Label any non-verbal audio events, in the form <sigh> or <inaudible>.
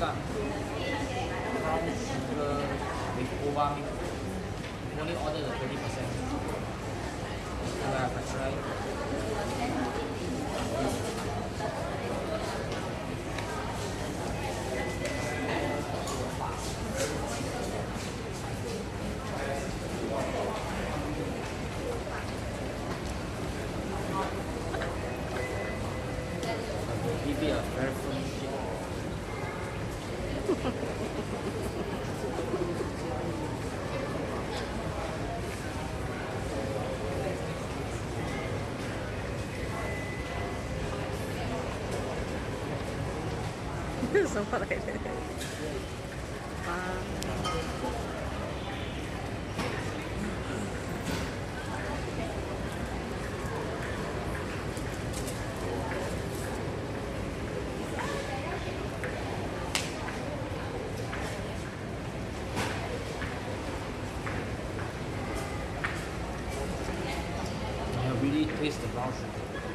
brown sugar with ova milk. Only order the 20%. You have to try. You a very São para <laughs> que 这些方式。